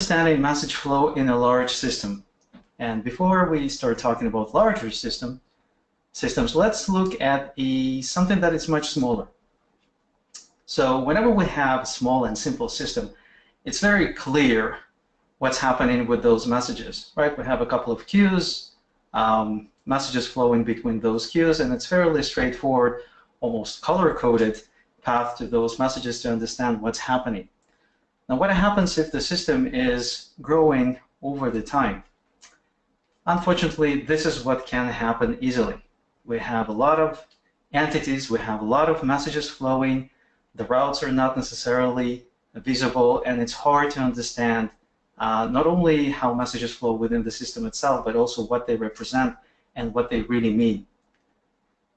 understanding message flow in a large system. And before we start talking about larger system, systems, let's look at a, something that is much smaller. So whenever we have a small and simple system, it's very clear what's happening with those messages, right? We have a couple of queues, um, messages flowing between those queues, and it's fairly straightforward, almost color-coded path to those messages to understand what's happening. Now, what happens if the system is growing over the time? Unfortunately, this is what can happen easily. We have a lot of entities, we have a lot of messages flowing, the routes are not necessarily visible, and it's hard to understand uh, not only how messages flow within the system itself, but also what they represent and what they really mean.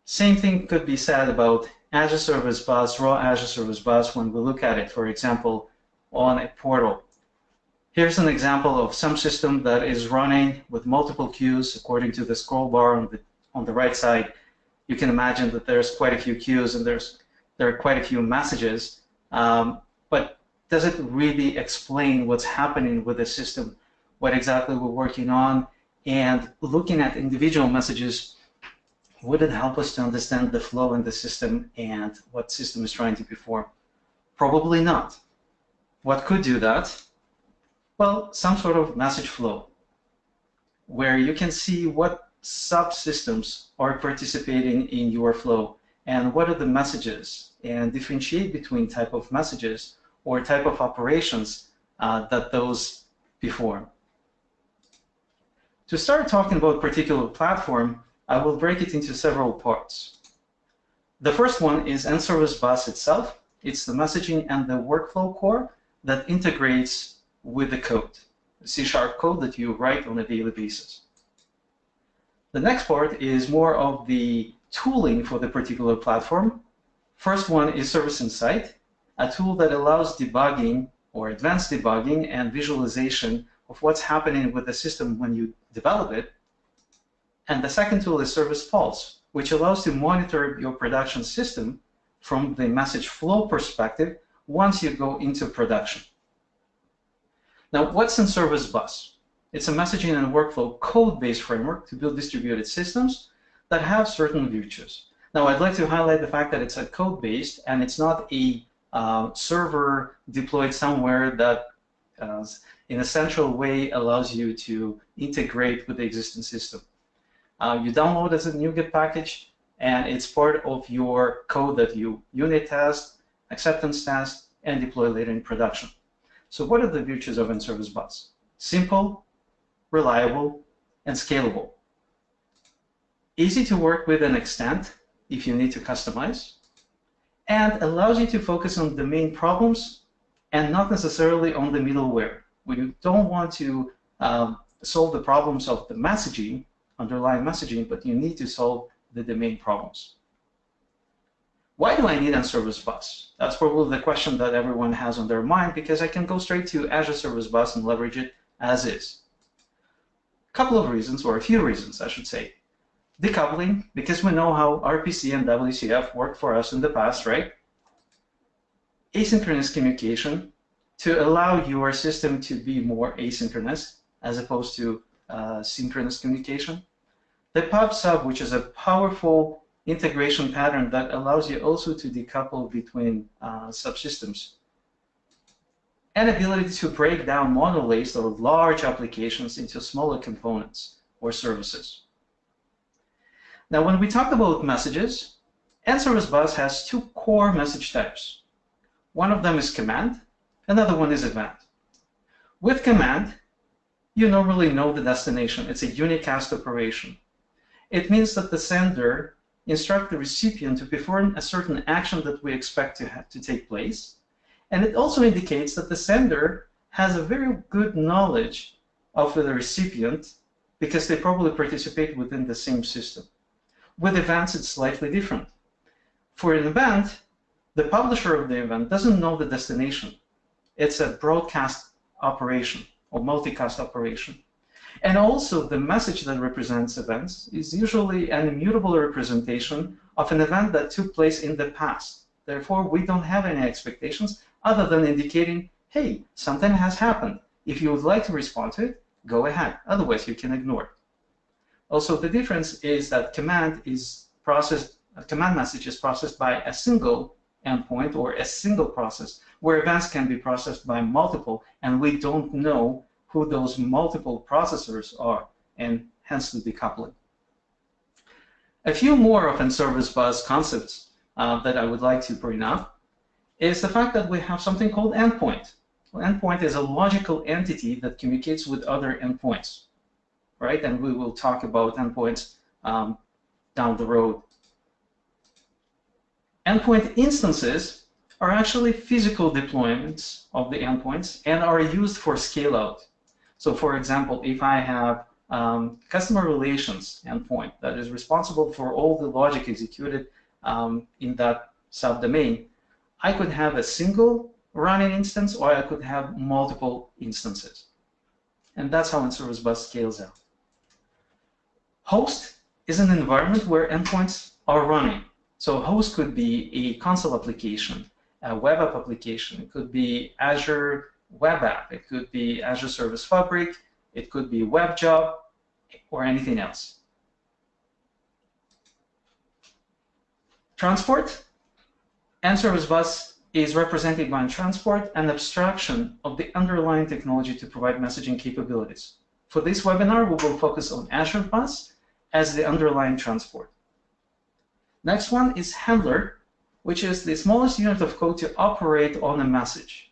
Same thing could be said about Azure Service Bus, raw Azure Service Bus, when we look at it, for example, on a portal. Here's an example of some system that is running with multiple queues according to the scroll bar on the, on the right side. You can imagine that there's quite a few queues and there's there are quite a few messages, um, but does it really explain what's happening with the system, what exactly we're working on, and looking at individual messages would it help us to understand the flow in the system and what system is trying to perform? Probably not. What could do that? Well, some sort of message flow where you can see what subsystems are participating in your flow and what are the messages and differentiate between type of messages or type of operations uh, that those perform. To start talking about particular platform, I will break it into several parts. The first one is NServiceBus itself. It's the messaging and the workflow core that integrates with the code, the C-sharp code that you write on a daily basis. The next part is more of the tooling for the particular platform. First one is ServiceInsight, a tool that allows debugging or advanced debugging and visualization of what's happening with the system when you develop it. And the second tool is ServicePulse, which allows to monitor your production system from the message flow perspective once you go into production. Now, what's NServiceBus? It's a messaging and workflow code-based framework to build distributed systems that have certain features. Now, I'd like to highlight the fact that it's a code-based and it's not a uh, server deployed somewhere that uh, in a central way allows you to integrate with the existing system. Uh, you download as a NuGet package and it's part of your code that you unit test, acceptance tests, and deploy later in production. So what are the virtues of NServiceBus? Simple, reliable, and scalable. Easy to work with and extend if you need to customize, and allows you to focus on the main problems and not necessarily on the middleware. You don't want to um, solve the problems of the messaging, underlying messaging, but you need to solve the domain problems. Why do I need a service bus? That's probably the question that everyone has on their mind because I can go straight to Azure Service Bus and leverage it as is. A couple of reasons, or a few reasons, I should say. Decoupling, because we know how RPC and WCF worked for us in the past, right? Asynchronous communication, to allow your system to be more asynchronous as opposed to uh, synchronous communication. The PubSub, which is a powerful integration pattern that allows you also to decouple between uh, subsystems. And ability to break down monoliths or large applications into smaller components or services. Now, when we talk about messages, NServiceBus has two core message types. One of them is command, another one is event. With command, you normally know the destination. It's a unicast operation. It means that the sender instruct the recipient to perform a certain action that we expect to, to take place. And it also indicates that the sender has a very good knowledge of the recipient because they probably participate within the same system. With events, it's slightly different. For an event, the publisher of the event doesn't know the destination. It's a broadcast operation or multicast operation. And also the message that represents events is usually an immutable representation of an event that took place in the past. Therefore, we don't have any expectations other than indicating, hey, something has happened. If you would like to respond to it, go ahead. Otherwise, you can ignore it. Also, the difference is that command is processed, command message is processed by a single endpoint or a single process, where events can be processed by multiple, and we don't know who those multiple processors are, and hence the decoupling. A few more of service bus concepts uh, that I would like to bring up is the fact that we have something called endpoint. Well, endpoint is a logical entity that communicates with other endpoints right? And we will talk about endpoints um, down the road. Endpoint instances are actually physical deployments of the endpoints and are used for scale out. So for example, if I have um, customer relations endpoint that is responsible for all the logic executed um, in that subdomain, I could have a single running instance or I could have multiple instances. And that's how NServiceBus scales out. Host is an environment where endpoints are running. So host could be a console application, a web app application. It could be Azure Web App. It could be Azure Service Fabric. It could be Web Job or anything else. Transport and Service Bus is represented by transport and abstraction of the underlying technology to provide messaging capabilities. For this webinar, we will focus on Azure Bus as the underlying transport. Next one is handler, which is the smallest unit of code to operate on a message.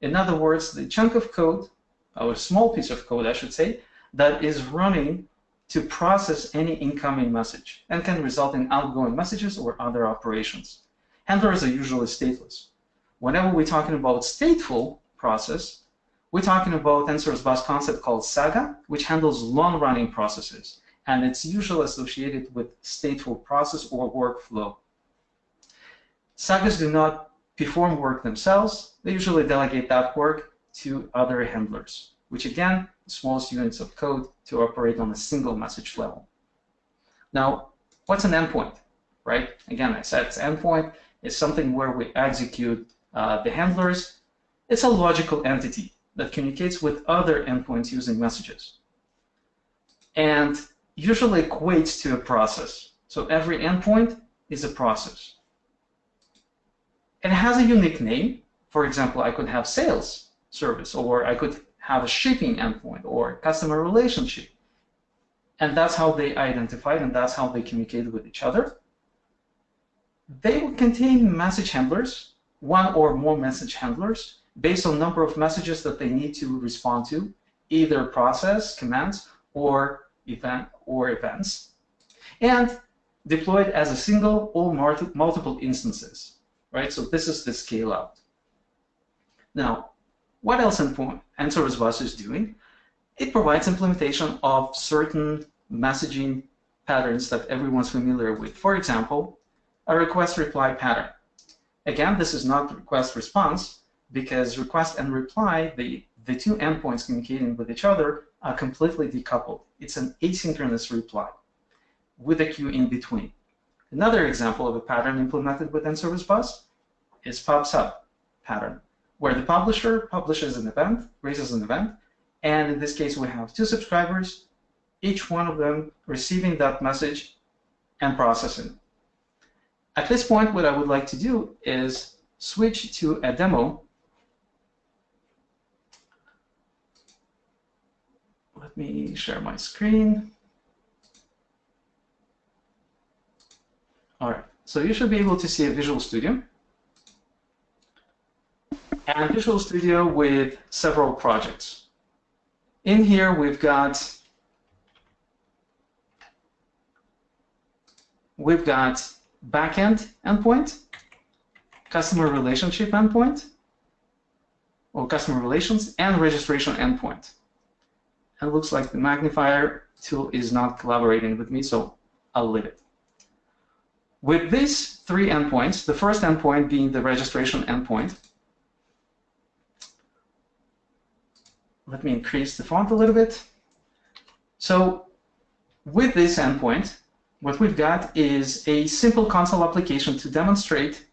In other words, the chunk of code, or a small piece of code, I should say, that is running to process any incoming message and can result in outgoing messages or other operations. Handlers are usually stateless. Whenever we're talking about stateful process, we're talking about NServiceBus concept called Saga, which handles long-running processes and it's usually associated with stateful process or workflow. Sagas do not perform work themselves. They usually delegate that work to other handlers, which again, the smallest units of code to operate on a single message level. Now, what's an endpoint, right? Again, I said it's endpoint. It's something where we execute uh, the handlers. It's a logical entity that communicates with other endpoints using messages. And usually equates to a process. So every endpoint is a process. It has a unique name. For example, I could have sales service, or I could have a shipping endpoint, or customer relationship. And that's how they identify and that's how they communicate with each other. They will contain message handlers, one or more message handlers, based on number of messages that they need to respond to, either process, commands, or event or events, and deployed as a single or multiple instances, right? So this is the scale out. Now, what else NServiceBus is doing? It provides implementation of certain messaging patterns that everyone's familiar with. For example, a request-reply pattern. Again, this is not request-response because request and reply, the, the two endpoints communicating with each other, are completely decoupled. It's an asynchronous reply with a queue in between. Another example of a pattern implemented within Service Bus is pub/sub pattern, where the publisher publishes an event, raises an event, and in this case we have two subscribers, each one of them receiving that message and processing. At this point, what I would like to do is switch to a demo Let me share my screen. All right, so you should be able to see a Visual Studio. And Visual Studio with several projects. In here, we've got we've got backend endpoint, customer relationship endpoint, or customer relations, and registration endpoint it looks like the magnifier tool is not collaborating with me, so I'll leave it. With these three endpoints, the first endpoint being the registration endpoint, let me increase the font a little bit. So with this endpoint, what we've got is a simple console application to demonstrate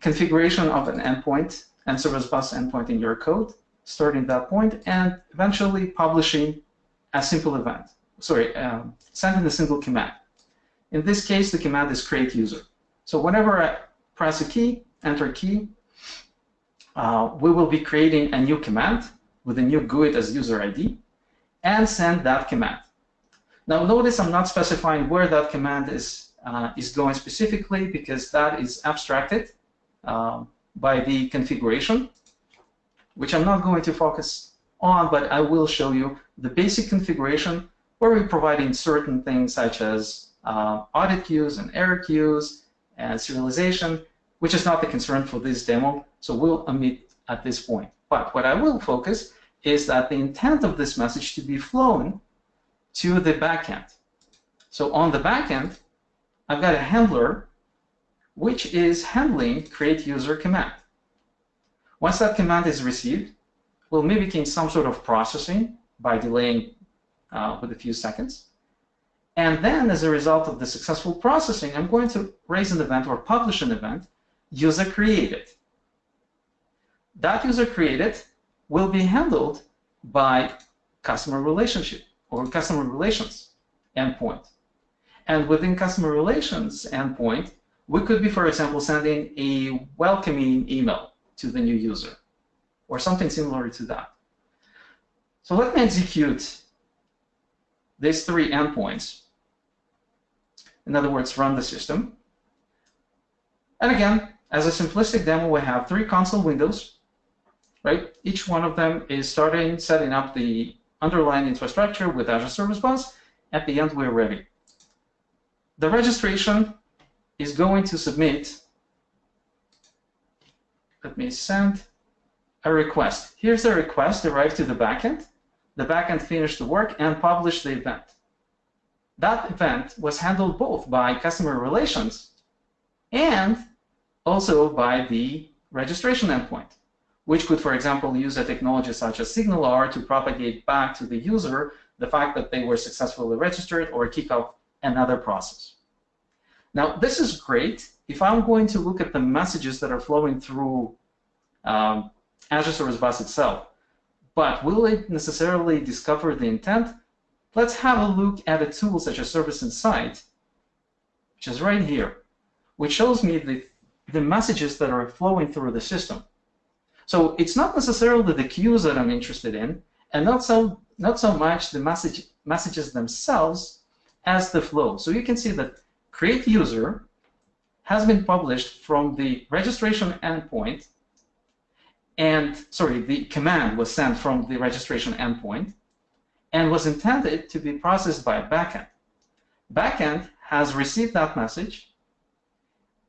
configuration of an endpoint and service bus endpoint in your code starting that point, and eventually publishing a simple event. Sorry, um, sending a single command. In this case, the command is create user. So whenever I press a key, enter key, uh, we will be creating a new command with a new GUID as user ID and send that command. Now notice I'm not specifying where that command is, uh, is going specifically because that is abstracted uh, by the configuration, which I'm not going to focus on, but I will show you the basic configuration where we're providing certain things such as uh, audit queues and error queues and serialization, which is not the concern for this demo, so we'll omit at this point. But what I will focus is that the intent of this message to be flown to the backend. So on the backend, I've got a handler which is handling create user command. Once that command is received, we'll mimicking some sort of processing by delaying uh, with a few seconds. And then as a result of the successful processing, I'm going to raise an event or publish an event, user created. That user created will be handled by customer relationship or customer relations endpoint. And within customer relations endpoint, we could be, for example, sending a welcoming email to the new user or something similar to that. So let me execute these three endpoints. In other words, run the system. And again, as a simplistic demo, we have three console windows, right? Each one of them is starting setting up the underlying infrastructure with Azure Service Bus. At the end, we're ready. The registration is going to submit, let me send a request. Here's the request arrived to the backend. The backend finished the work and published the event. That event was handled both by customer relations and also by the registration endpoint, which could, for example, use a technology such as SignalR to propagate back to the user the fact that they were successfully registered or kick off another process. Now, this is great if I'm going to look at the messages that are flowing through um, Azure Service Bus itself. But will it necessarily discover the intent? Let's have a look at a tool such as ServiceInsight, which is right here, which shows me the, the messages that are flowing through the system. So it's not necessarily the queues that I'm interested in, and not so not so much the message messages themselves as the flow. So you can see that create user has been published from the registration endpoint and sorry, the command was sent from the registration endpoint and was intended to be processed by a backend. Backend has received that message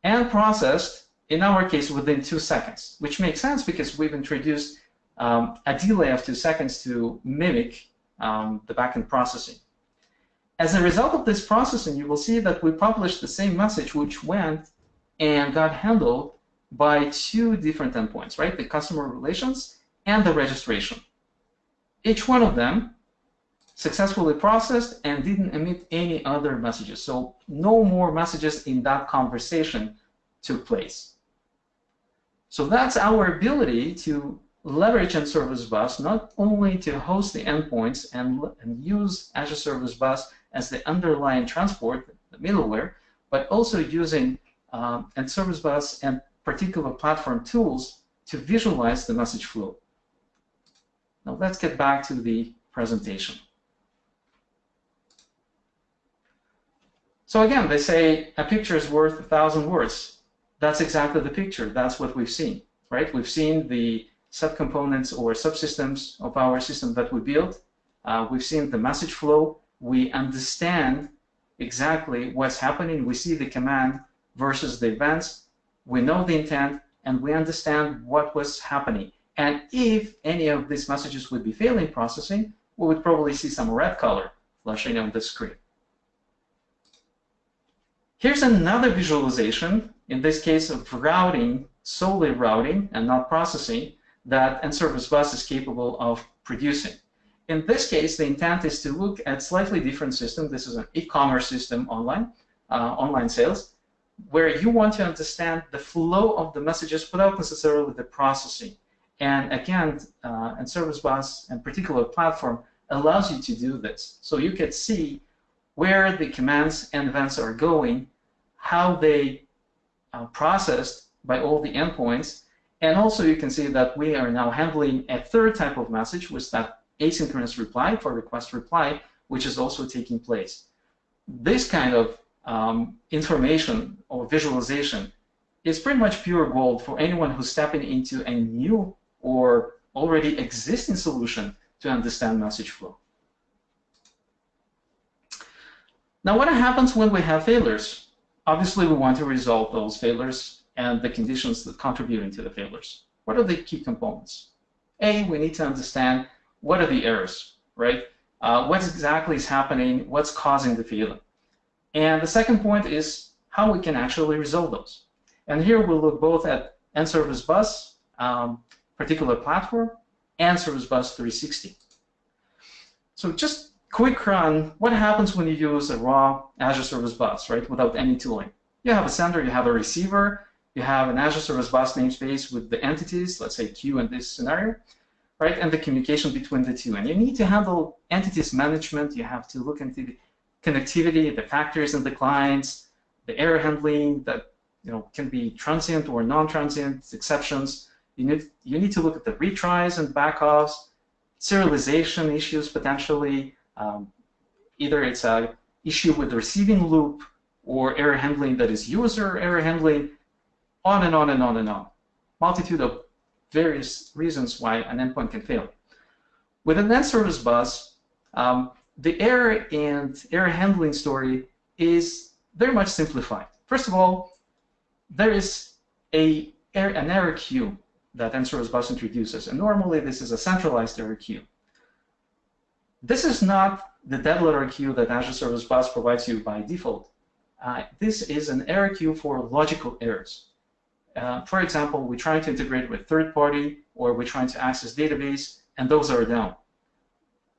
and processed, in our case, within two seconds, which makes sense because we've introduced um, a delay of two seconds to mimic um, the backend processing. As a result of this processing, you will see that we published the same message which went and got handled by two different endpoints, right? The customer relations and the registration. Each one of them successfully processed and didn't emit any other messages. So no more messages in that conversation took place. So that's our ability to leverage NServiceBus not only to host the endpoints and, and use Azure Service Bus as the underlying transport, the middleware, but also using um, NServiceBus and particular platform tools to visualize the message flow. Now let's get back to the presentation. So again, they say a picture is worth a thousand words. That's exactly the picture. That's what we've seen, right? We've seen the subcomponents or subsystems of our system that we built. Uh, we've seen the message flow. We understand exactly what's happening. We see the command versus the events we know the intent, and we understand what was happening. And if any of these messages would be failing processing, we would probably see some red color flashing on the screen. Here's another visualization, in this case of routing, solely routing and not processing, that NServiceBus is capable of producing. In this case, the intent is to look at slightly different system. This is an e-commerce system online, uh, online sales where you want to understand the flow of the messages without necessarily the processing. And again, uh, NServiceBus and particular platform allows you to do this. So you can see where the commands and events are going, how they uh, processed by all the endpoints, and also you can see that we are now handling a third type of message, which is that asynchronous reply for request reply, which is also taking place. This kind of um, information or visualization is pretty much pure gold for anyone who's stepping into a new or already existing solution to understand message flow. Now, what happens when we have failures? Obviously, we want to resolve those failures and the conditions that contributing to the failures. What are the key components? A, we need to understand what are the errors, right? Uh, what exactly is happening, what's causing the failure. And the second point is how we can actually resolve those. And here we'll look both at NServiceBus, um, particular platform, and Service Bus 360. So just quick run, what happens when you use a raw Azure Service Bus, right, without any tooling? You have a sender, you have a receiver, you have an Azure Service Bus namespace with the entities, let's say Q in this scenario, right, and the communication between the two. And you need to handle entities management, you have to look into the connectivity, the factors and the clients, the error handling that you know can be transient or non-transient exceptions. You need you need to look at the retries and backoffs, serialization issues potentially. Um, either it's a issue with the receiving loop or error handling that is user error handling, on and on and on and on. Multitude of various reasons why an endpoint can fail. With an NServiceBus, um, the error and error handling story is very much simplified. First of all, there is a, an error queue that NServiceBus introduces, and normally this is a centralized error queue. This is not the dead letter queue that Azure Service Bus provides you by default. Uh, this is an error queue for logical errors. Uh, for example, we're trying to integrate with third party, or we're trying to access database, and those are down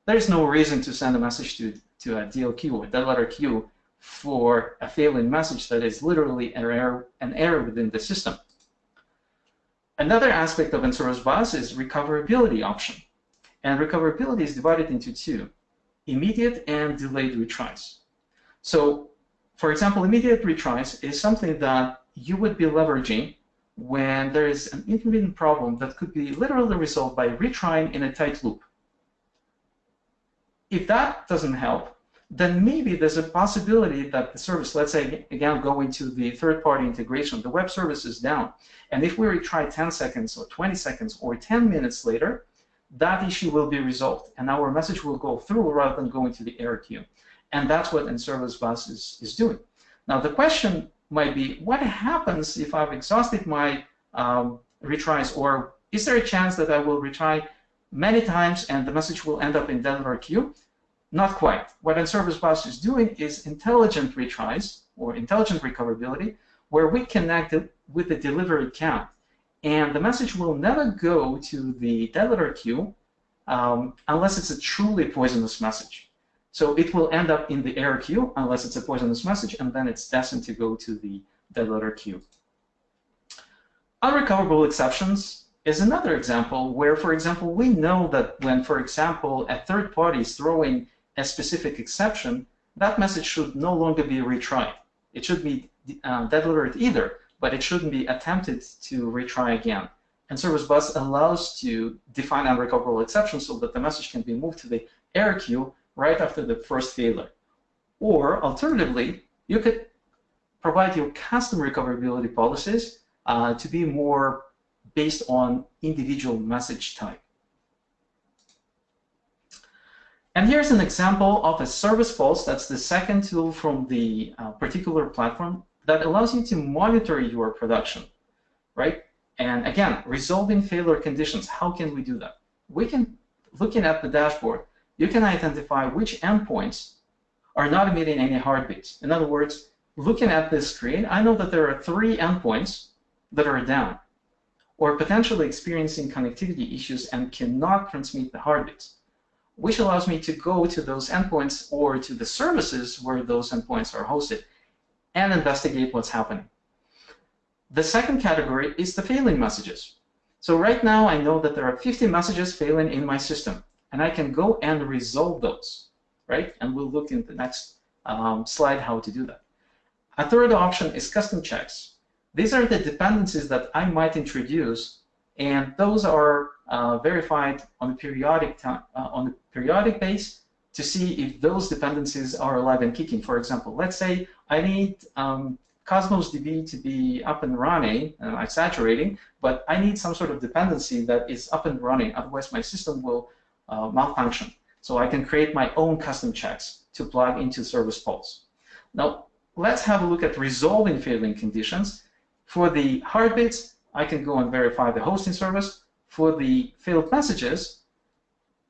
there's no reason to send a message to, to a DL or dead letter queue for a failing message that is literally an error, an error within the system. Another aspect of NServiceBus is recoverability option. And recoverability is divided into two, immediate and delayed retries. So, for example, immediate retries is something that you would be leveraging when there is an inconvenient problem that could be literally resolved by retrying in a tight loop. If that doesn't help, then maybe there's a possibility that the service, let's say, again, going to the third-party integration, the web service is down. And if we retry 10 seconds or 20 seconds or 10 minutes later, that issue will be resolved. And our message will go through rather than going to the error queue. And that's what NServiceBus is, is doing. Now, the question might be, what happens if I've exhausted my um, retries, or is there a chance that I will retry many times and the message will end up in Denver queue? Not quite. What NServiceBus is doing is intelligent retries or intelligent recoverability where we connect it with the delivery count. And the message will never go to the dead queue um, unless it's a truly poisonous message. So it will end up in the error queue unless it's a poisonous message, and then it's destined to go to the dead letter queue. Unrecoverable exceptions is another example where, for example, we know that when, for example, a third party is throwing a specific exception, that message should no longer be retried. It should be uh, alert either, but it shouldn't be attempted to retry again. NServiceBus allows to define unrecoverable exceptions so that the message can be moved to the error queue right after the first failure. Or alternatively, you could provide your custom recoverability policies uh, to be more based on individual message type. And here's an example of a ServicePulse. That's the second tool from the uh, particular platform that allows you to monitor your production, right? And again, resolving failure conditions. How can we do that? We can, looking at the dashboard, you can identify which endpoints are not emitting any heartbeats. In other words, looking at this screen, I know that there are three endpoints that are down or potentially experiencing connectivity issues and cannot transmit the heartbeats, which allows me to go to those endpoints or to the services where those endpoints are hosted and investigate what's happening. The second category is the failing messages. So right now I know that there are 50 messages failing in my system, and I can go and resolve those, right? And we'll look in the next um, slide how to do that. A third option is custom checks. These are the dependencies that I might introduce, and those are uh, verified on a periodic time, uh, on a periodic base to see if those dependencies are alive and kicking. For example, let's say I need um, Cosmos DB to be up and running, and I'm saturating, but I need some sort of dependency that is up and running, otherwise my system will uh, malfunction. So I can create my own custom checks to plug into ServicePulse. Now, let's have a look at resolving failing conditions. For the heartbeats, I can go and verify the hosting service. For the failed messages,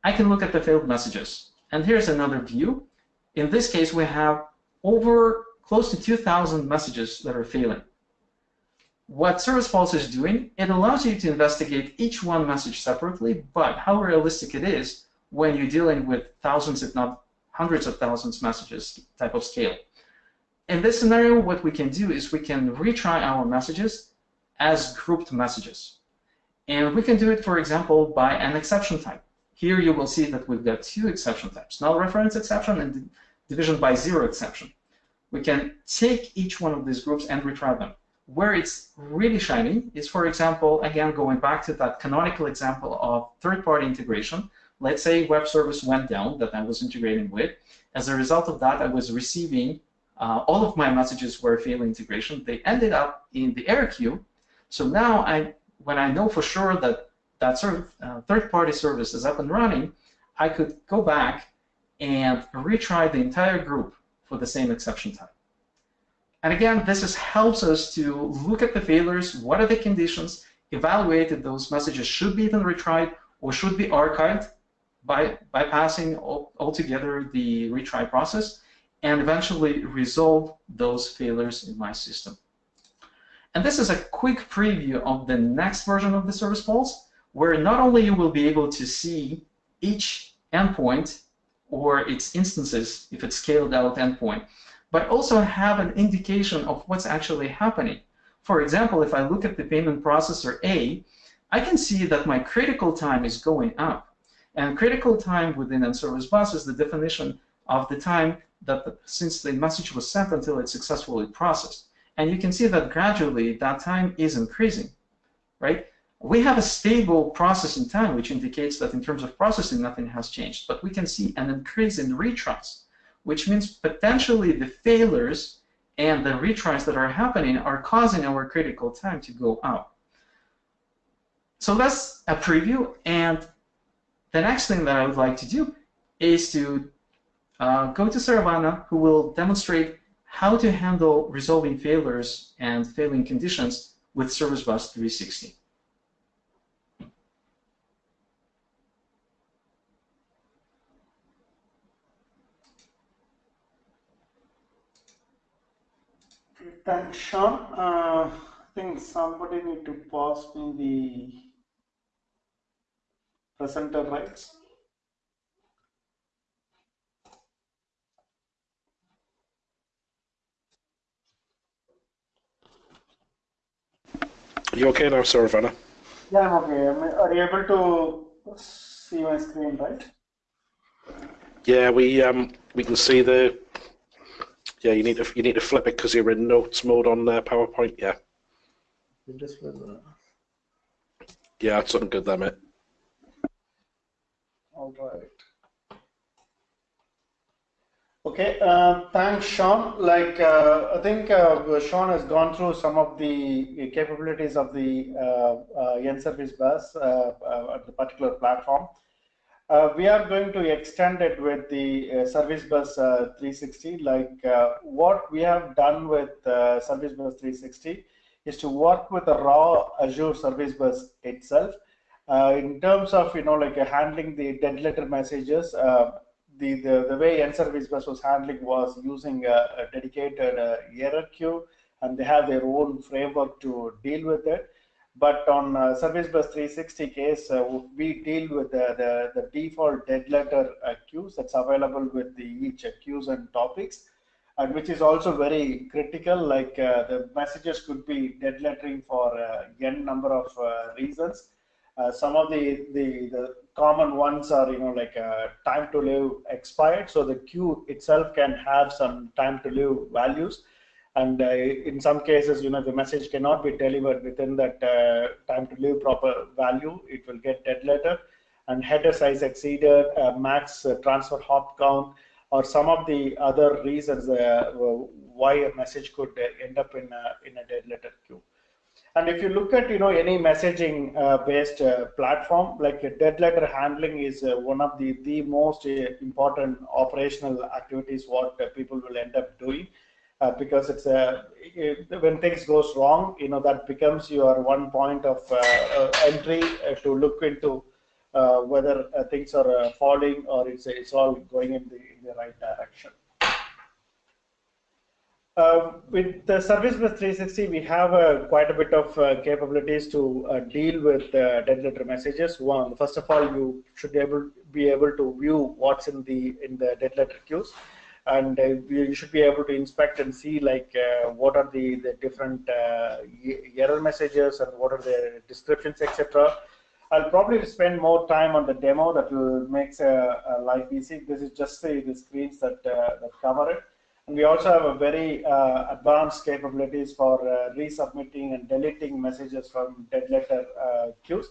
I can look at the failed messages. And here's another view. In this case, we have over close to 2,000 messages that are failing. What ServicePulse is doing, it allows you to investigate each one message separately, but how realistic it is when you're dealing with thousands, if not hundreds of thousands messages type of scale. In this scenario, what we can do is we can retry our messages as grouped messages. And we can do it, for example, by an exception type. Here you will see that we've got two exception types, null reference exception and division by zero exception we can take each one of these groups and retry them. Where it's really shiny is, for example, again, going back to that canonical example of third-party integration. Let's say web service went down that I was integrating with. As a result of that, I was receiving uh, all of my messages were failing integration. They ended up in the error queue. So now, I, when I know for sure that that uh, third-party service is up and running, I could go back and retry the entire group for the same exception type. And again, this just helps us to look at the failures, what are the conditions, evaluate if those messages should be even retried or should be archived by bypassing altogether the retry process, and eventually resolve those failures in my system. And this is a quick preview of the next version of the ServicePulse, where not only you will be able to see each endpoint or its instances if it's scaled out endpoint, but also have an indication of what's actually happening. For example, if I look at the payment processor A, I can see that my critical time is going up. And critical time within a service bus is the definition of the time that the, since the message was sent until it's successfully processed. And you can see that gradually that time is increasing, right? We have a stable processing time, which indicates that in terms of processing, nothing has changed. But we can see an increase in retries, which means potentially the failures and the retries that are happening are causing our critical time to go up. So that's a preview. And the next thing that I would like to do is to uh, go to Saravana, who will demonstrate how to handle resolving failures and failing conditions with Service Bus 360. Thanks, Sean. Uh, I think somebody need to pass me the presenter rights. You okay now, sir Saravana? Yeah, I'm okay. Are you able to see my screen, right? Yeah, we um we can see the yeah, you need to you need to flip it because you're in notes mode on uh, PowerPoint. Yeah. Just flip that. Yeah, that's something good there, mate. All right. Okay, uh, thanks, Sean. Like, uh, I think uh, Sean has gone through some of the capabilities of the uh, uh, NServiceBus uh, at the particular platform. Uh, we are going to extend it with the uh, Service Bus uh, 360. Like uh, what we have done with uh, Service Bus 360 is to work with the raw Azure Service Bus itself. Uh, in terms of you know like handling the dead letter messages, the, the the way NServiceBus was handling was using a, a dedicated error queue, and they have their own framework to deal with it. But on uh, Service Bus 360 case, uh, we deal with the, the, the default dead letter queues that's available with the each queues and topics, and which is also very critical. Like uh, the messages could be dead lettering for uh, n number of reasons, some of the, the, the common ones are, you know, like uh, time to live expired. So the queue itself can have some time to live values. And uh, in some cases, you know, the message cannot be delivered within that uh, time to live proper value. It will get dead letter. And header size exceeded, uh, max transfer hop count, or some of the other reasons why a message could end up in a, in a dead letter queue. And if you look at you know any messaging uh, based uh, platform, like dead letter handling is uh, one of the the most important operational activities what people will end up doing. Uh, because it's a it, when things goes wrong you know that becomes your one point of uh, uh, entry to look into whether things are falling or it's it's all going in the in the right direction uh, with the Service Bus 360, we have uh, quite a bit of uh, capabilities to uh, deal with uh, dead letter messages. One, first of all, you should be able be able to view what's in the in the dead letter queues, and uh, you should be able to inspect and see like what are the the different error messages and what are the descriptions, etc. I'll probably spend more time on the demo that will make a life easy. This is just the, the screens that that cover it. And we also have a very uh, advanced capabilities for uh, resubmitting and deleting messages from dead letter uh, queues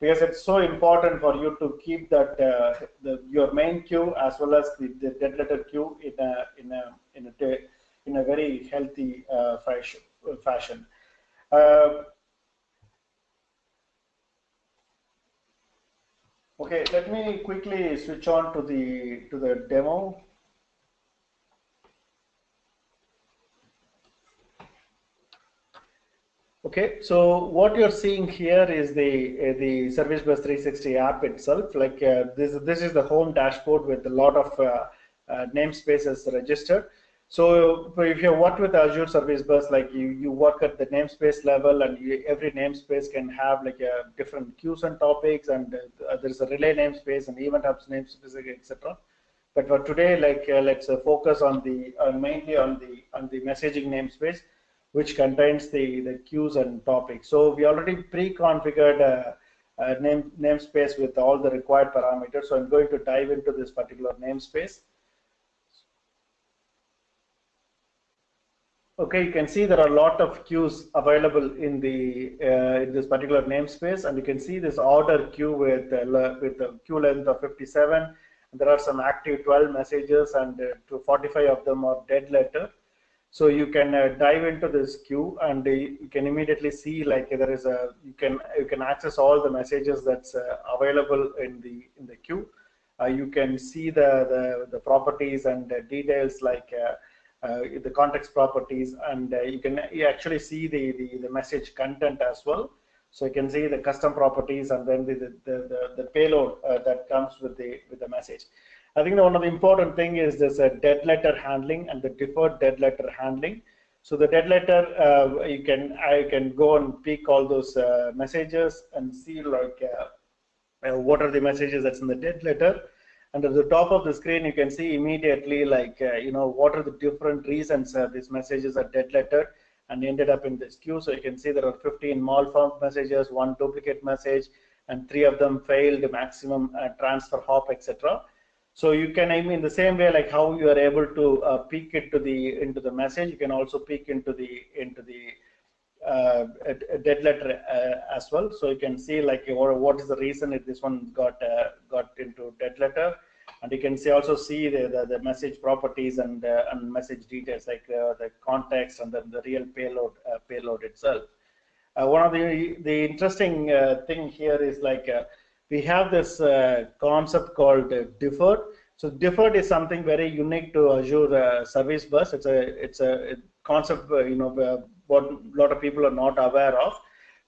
because it's so important for you to keep that uh, the, your main queue as well as the, the, dead letter queue in a in a in a in a very healthy uh, fashion. Uh, okay, let me quickly switch on to the to the demo. Okay, so what you're seeing here is the uh, the Service Bus 360 app itself. Like uh, this, this is the home dashboard with a lot of uh, uh namespaces registered. So if you work with Azure Service Bus, like you, you work at the namespace level, and you, every namespace can have like a different queues and topics, and uh, there's a relay namespace and event hubs namespace, etc. But for today, like uh, let's focus on the mainly on the on the messaging namespace which contains the, the queues and topics. So we already pre-configured a, a name, namespace with all the required parameters. So I'm going to dive into this particular namespace. Okay, you can see there are a lot of queues available in the uh, in this particular namespace, and you can see this order queue with uh, with a queue length of 57. There are some active 12 messages, and uh, 45 of them are dead letter. So you can uh, dive into this queue and uh, you can immediately see like there is a you can you can access all the messages that's uh, available in the in the queue. Uh, you can see the the, the properties and details like uh, uh, the context properties and you can you actually see the, the the message content as well. So you can see the custom properties and then the the, the, the payload that comes with the with the message. I think the, one of the important thing is this uh, dead letter handling and the deferred dead letter handling. So the dead letter, uh, you can I can go and pick all those uh, messages and see like uh, uh, what are the messages that's in the dead letter. And at the top of the screen, you can see immediately like uh, you know what are the different reasons these messages are dead letter and ended up in this queue. So you can see there are 15 malformed messages, one duplicate message, and three of them failed maximum transfer hop, etc. So you can, I mean, the same way like how you are able to uh, peek into the into the message, you can also peek into the into the uh, dead letter uh, as well. So you can see like what, what is the reason if this one got uh, got into dead letter, and you can see also see the, the, the message properties and uh, and message details like uh, the context and then the real payload payload itself. one of the the interesting thing here is like we have this uh, concept called uh, deferred. So deferred is something very unique to Azure uh, Service Bus. It's a it's a concept uh, you know what a lot of people are not aware of.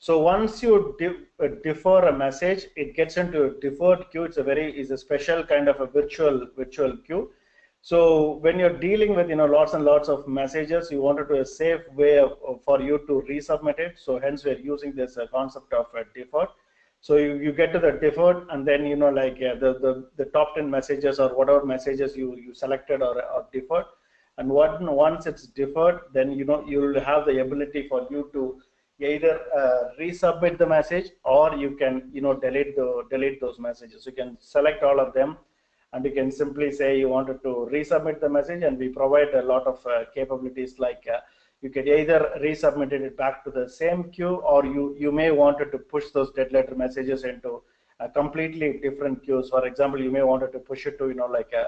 So once you uh, defer a message, it gets into a deferred queue. It's a very is a special kind of a virtual virtual queue. So when you're dealing with you know lots and lots of messages, you wanted to a safe way of, for you to resubmit it. So hence we're using this uh, concept of deferred. So you, you get to the deferred and then, you know, like yeah, the, the, the top 10 messages or whatever messages you, you selected or, or deferred. And once it's deferred, then, you know, you'll have the ability for you to either uh, resubmit the message or you can you know delete the delete those messages you can select all of them and you can simply say you wanted to resubmit the message and we provide a lot of uh, capabilities like uh, you can either resubmit it back to the same queue or you you may wanted to push those dead letter messages into a completely different queues for example you may wanted to push it to you know like a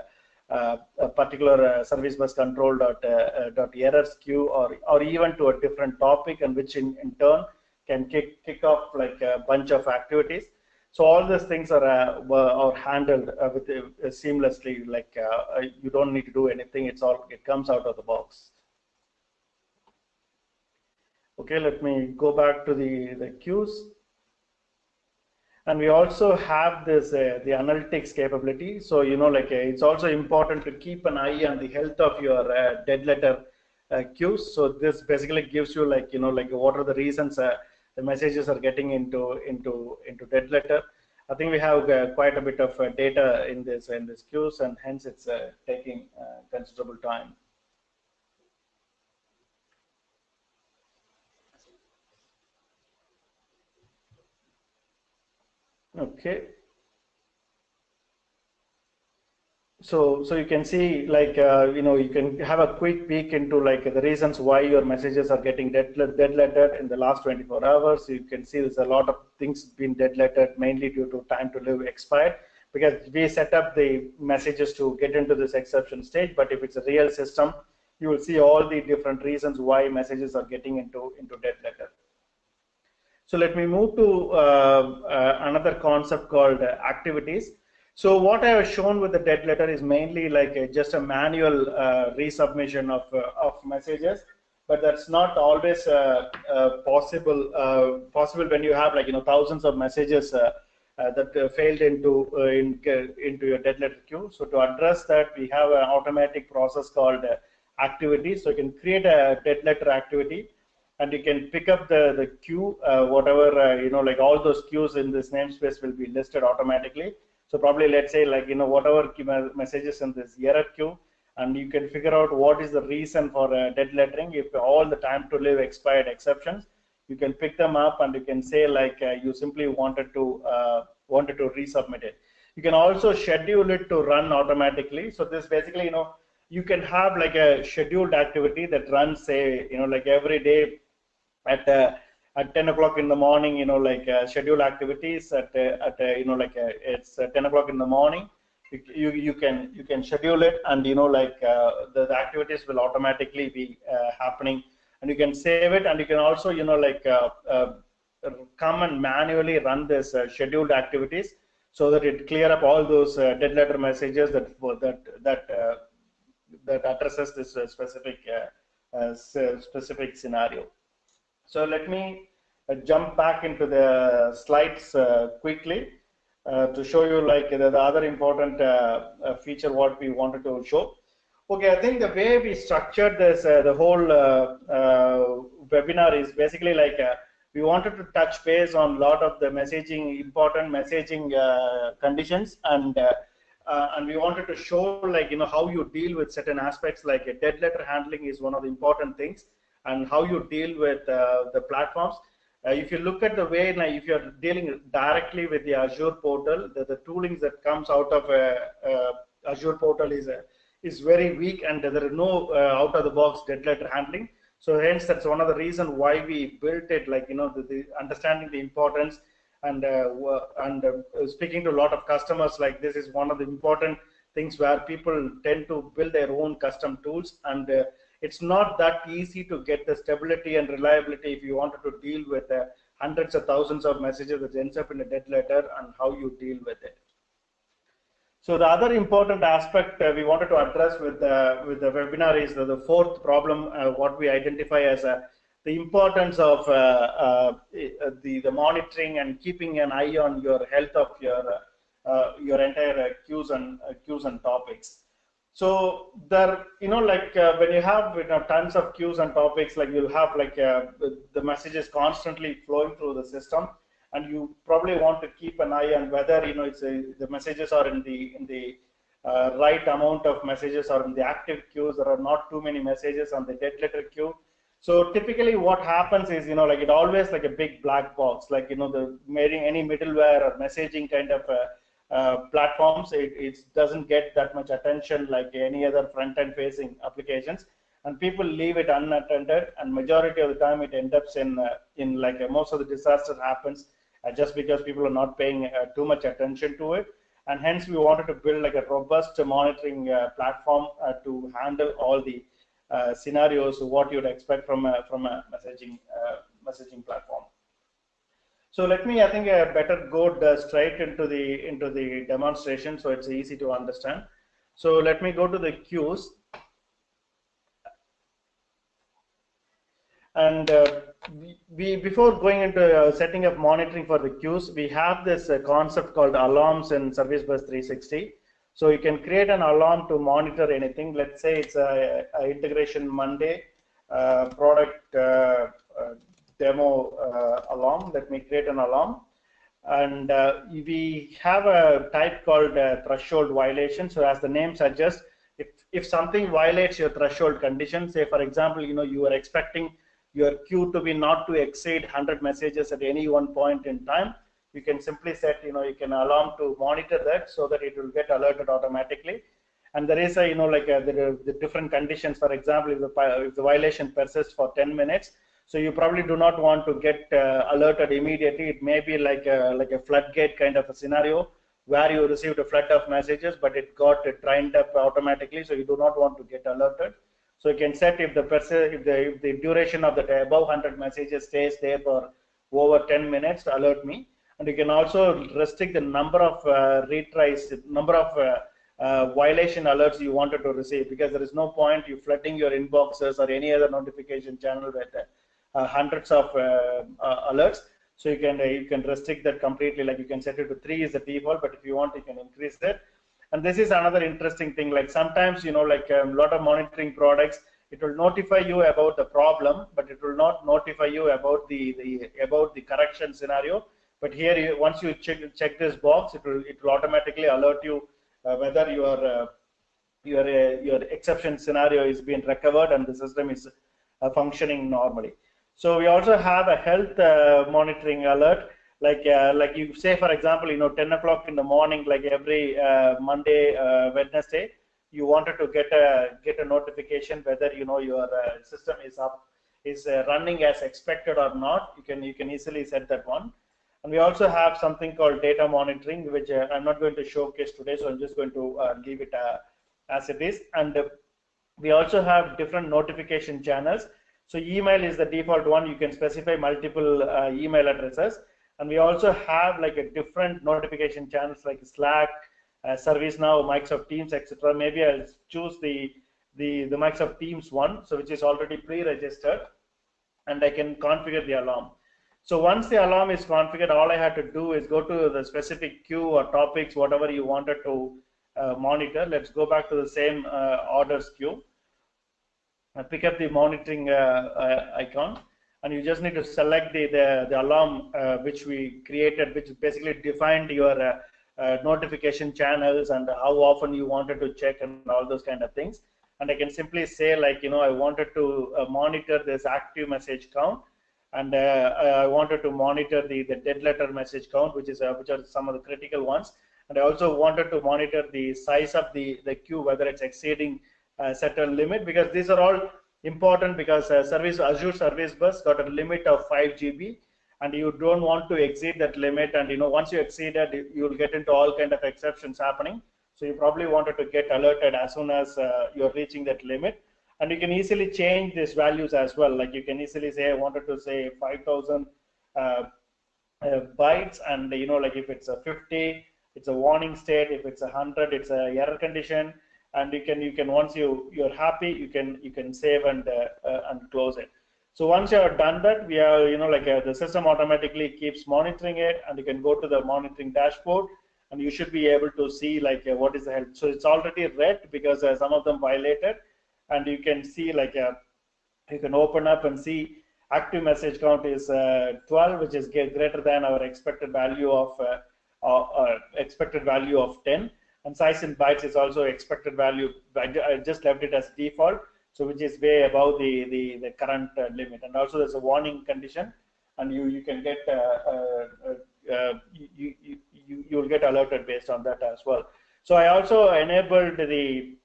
uh, a particular uh, service bus control dot, uh, dot errors queue or, or even to a different topic and which in, in turn can kick, kick off like a bunch of activities. So all these things are, are handled with seamlessly like you don't need to do anything. It's all, it comes out of the box. Okay, let me go back to the, the queues and we also have this uh, the analytics capability. So you know like uh, it's also important to keep an eye on the health of your uh, dead letter uh, queues so this basically gives you like you know like what are the reasons uh, the messages are getting into into into dead letter. I think we have uh, quite a bit of data in this in this queues and hence it's taking considerable time okay. So so you can see like uh, you know you can have a quick peek into like the reasons why your messages are getting dead, dead lettered in the last 24 hours. You can see there's a lot of things being dead lettered mainly due to time to live expired. Because we set up the messages to get into this exception stage but if it's a real system you will see all the different reasons why messages are getting into into dead letter so let me move to uh, uh, another concept called uh, activities. So what I have shown with the dead letter is mainly like a, just a manual uh, resubmission of, uh, of messages, but that's not always uh, possible possible when you have like you know thousands of messages that failed into in, into your dead letter queue. So to address that, we have an automatic process called activity. So you can create a dead letter activity and you can pick up the the queue uh, whatever uh, you know like all those queues in this namespace will be listed automatically. So probably let's say like you know whatever messages in this error queue and you can figure out what is the reason for uh, dead lettering. If all the time to live expired exceptions you can pick them up and you can say like uh, you simply wanted to uh, wanted to resubmit it. You can also schedule it to run automatically. So this basically you know you can have like a scheduled activity that runs say you know like every day at uh, at 10 o'clock in the morning you know like uh, schedule activities at uh, at you know like it's 10 o'clock in the morning you you can you can schedule it and you know like the, the, activities will automatically be happening and you can save it and you can also you know like come and manually run this scheduled activities so that it clear up all those uh, dead letter messages that that that uh, that addresses this uh, specific specific scenario. So let me uh, jump back into the slides uh, quickly uh, to show you like the, the other important feature what we wanted to show. Okay, I think the way we structured this, the whole webinar is basically like we wanted to touch base on a lot of the messaging, important messaging uh, conditions, and uh, uh, and we wanted to show like you know how you deal with certain aspects like a dead letter handling is one of the important things, and how you deal with uh, the platforms. Uh, if you look at the way, like, if you're dealing directly with the Azure portal, the, the toolings that comes out of a Azure portal is is very weak, and there is no uh, out-of-the-box dead letter handling. So hence, that's one of the reason why we built it. Like you know, the, the understanding the importance and uh, and uh, speaking to a lot of customers, like this is one of the important things where people tend to build their own custom tools and uh, it's not that easy to get the stability and reliability if you wanted to deal with uh, hundreds of thousands of messages that ends up in a dead letter and how you deal with it. So the other important aspect uh, we wanted to address with the, with the webinar is the, the fourth problem, uh, what we identify as a, uh, the importance of uh, uh, the, the monitoring and keeping an eye on your health of your, your entire queues and, queues and topics. So there, you know, like uh, when you have you know, tons of queues and topics, like you'll have like uh, the messages constantly flowing through the system, and you probably want to keep an eye on whether you know it's a, the messages are in the in the uh, right amount of messages or in the active queues. There are not too many messages on the dead letter queue. So typically what happens is, you know, like it always like a big black box, like, you know, the any middleware or messaging kind of uh, uh, platforms, it, it doesn't get that much attention like any other front end facing applications. And people leave it unattended and majority of the time it ends up in, uh, in like uh, most of the disaster happens uh, just because people are not paying uh, too much attention to it. And hence we wanted to build like a robust monitoring platform to handle all the uh, scenarios what you'd expect from a, from a messaging uh, messaging platform. So let me, I think, uh, better go straight into the into the demonstration, so it's easy to understand. So let me go to the queues. And uh, we, before going into uh, setting up monitoring for the queues, we have this uh, concept called alarms in Service Bus 360. So you can create an alarm to monitor anything. Let's say it's a, a integration Monday uh, product uh, uh, demo uh, alarm. Let me create an alarm. And uh, we have a type called uh, threshold violation. So as the name suggests, if, if something violates your threshold condition, say for example, you know, you are expecting your queue to be not to exceed 100 messages at any one point in time, you can simply set, you know, you can alarm to monitor that so that it will get alerted automatically. And there is a, you know, like a, the, the different conditions. For example, if the, if the violation persists for 10 minutes, so you probably do not want to get uh, alerted immediately. It may be like a, like a floodgate kind of a scenario where you received a flood of messages, but it got it trained up automatically. So you do not want to get alerted. So you can set if the if the, if the duration of the above 100 messages stays there for over 10 minutes alert me and you can also restrict the number of uh, retries, number of uh, uh, violation alerts you wanted to receive because there is no point you flooding your inboxes or any other notification channel with uh, hundreds of uh, uh, alerts. So you can you can restrict that completely. Like you can set it to three is the default, but if you want, you can increase that. And this is another interesting thing. Like sometimes you know, like a um, lot of monitoring products, it will notify you about the problem, but it will not notify you about the, the about the correction scenario but here, you, once you check, check this box, it will, it will automatically alert you uh, whether your uh, your uh, your exception scenario is being recovered and the system is uh, functioning normally. So we also have a health uh, monitoring alert, like uh, like you say, for example, you know, 10 o'clock in the morning, like every Monday, Wednesday, you wanted to get a get a notification whether you know your system is up is running as expected or not. You can you can easily set that one. And we also have something called data monitoring, which uh, I'm not going to showcase today, so I'm just going to uh, leave it uh, as it is. And uh, we also have different notification channels. So email is the default one. You can specify multiple uh, email addresses. And we also have like a different notification channels like Slack, uh, ServiceNow, Microsoft Teams, etc. Maybe I'll choose the, the, the Microsoft Teams one, so which is already pre-registered, and I can configure the alarm. So once the alarm is configured, all I had to do is go to the specific queue or topics, whatever you wanted to uh, monitor. Let's go back to the same uh, orders queue. I pick up the monitoring uh, uh icon, and you just need to select the the, the alarm uh, which we created, which basically defined your uh, notification channels and how often you wanted to check and all those kind of things. And I can simply say like, you know, I wanted to monitor this active message count and uh, I wanted to monitor the, the dead letter message count, which is uh, which are some of the critical ones. And I also wanted to monitor the size of the, the queue, whether it's exceeding uh, certain limit, because these are all important because uh, service Azure Service Bus got a limit of 5 GB, and you don't want to exceed that limit. And you know, once you exceed it, you'll get into all kind of exceptions happening. So you probably wanted to get alerted as soon as uh, you're reaching that limit and you can easily change these values as well like you can easily say i wanted to say 5000 uh, uh, bytes and you know like if it's a 50 it's a warning state if it's a 100 it's a error condition and you can you can once you you're happy you can you can save and uh, uh and close it. So once you have done that we are you know like uh, the system automatically keeps monitoring it and you can go to the monitoring dashboard and you should be able to see like uh, what is the health. So it's already red because some of them violated and you can see like uh, you can open up and see active message count is uh, 12 which is greater than our expected value of uh, uh, uh, expected value of 10 and size in bytes is also expected value I just left it as default so which is way above the the, the current uh, limit. And also there's a warning condition, and you you can get uh, uh, uh, you, you you you will get alerted based on that as well. So I also enabled the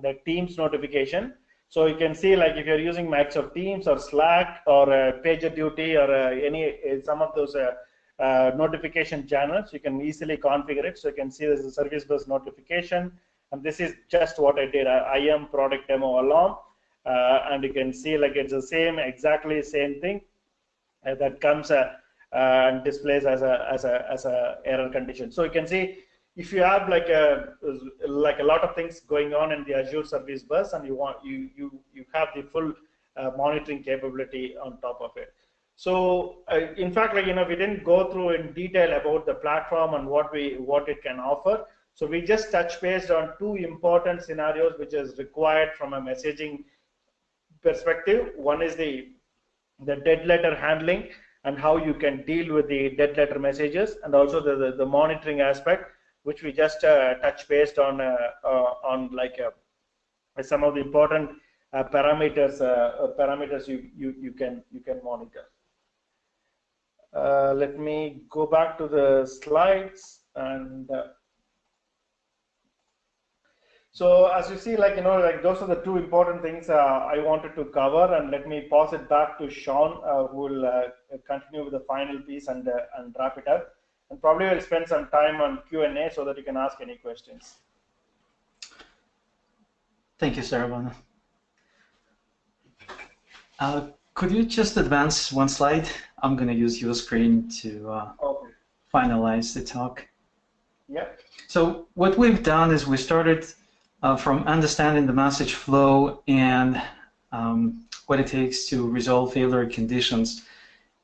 the Teams notification. So you can see like if you're using Microsoft Teams or Slack or uh, PagerDuty or uh, any uh, some of those uh, uh, notification channels, you can easily configure it. So you can see there's a service bus notification, and this is just what I did. I, am product demo alarm, uh, and you can see like it's the same, exactly same thing that comes and displays as a as a as a error condition. So you can see if you have like a like a lot of things going on in the Azure Service Bus, and you want you you you have the full uh, monitoring capability on top of it. So uh, in fact, like you know, we didn't go through in detail about the platform and what we what it can offer. So we just touch based on two important scenarios which is required from a messaging perspective. One is the the dead letter handling and how you can deal with the dead letter messages, and also the the, the monitoring aspect which we just uh, touch based on uh, uh, on like some of the important parameters parameters you, you you can you can monitor. Let me go back to the slides and so as you see, like, you know, like those are the two important things uh, I wanted to cover and let me pass it back to Sean uh, who will uh, continue with the final piece and, and wrap it up and probably we'll spend some time on Q&A so that you can ask any questions. Thank you, Saravana. Could you just advance one slide? I'm going to use your screen to uh, okay. finalize the talk. Yeah. So what we've done is we started uh, from understanding the message flow and um, what it takes to resolve failure conditions.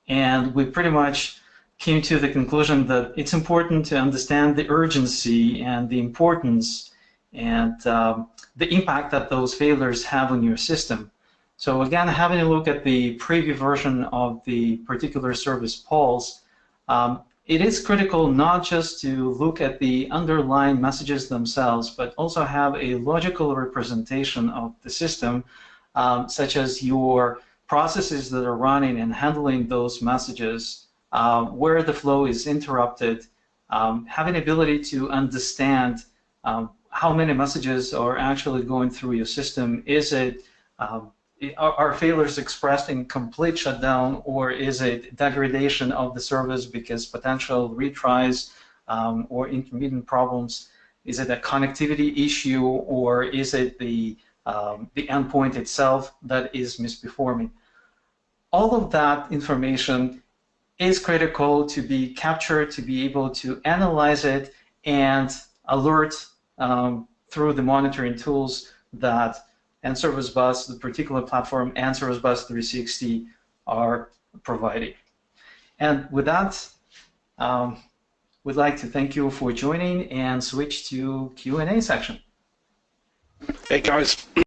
And we pretty much came to the conclusion that it's important to understand the urgency and the importance and um, the impact that those failures have on your system. So again, having a look at the preview version of the particular ServicePulse, um, it is critical not just to look at the underlying messages themselves, but also have a logical representation of the system, um, such as your processes that are running and handling those messages uh, where the flow is interrupted, um, having ability to understand um, how many messages are actually going through your system. Is it um, are failures expressed in complete shutdown or is it degradation of the service because potential retries um, or intermittent problems? Is it a connectivity issue or is it the um, the endpoint itself that is misperforming? All of that information is critical to be captured, to be able to analyze it and alert um, through the monitoring tools that NServiceBus, the particular platform, and Service Bus 360 are providing. And with that, um, we'd like to thank you for joining and switch to Q&A section. Hey guys,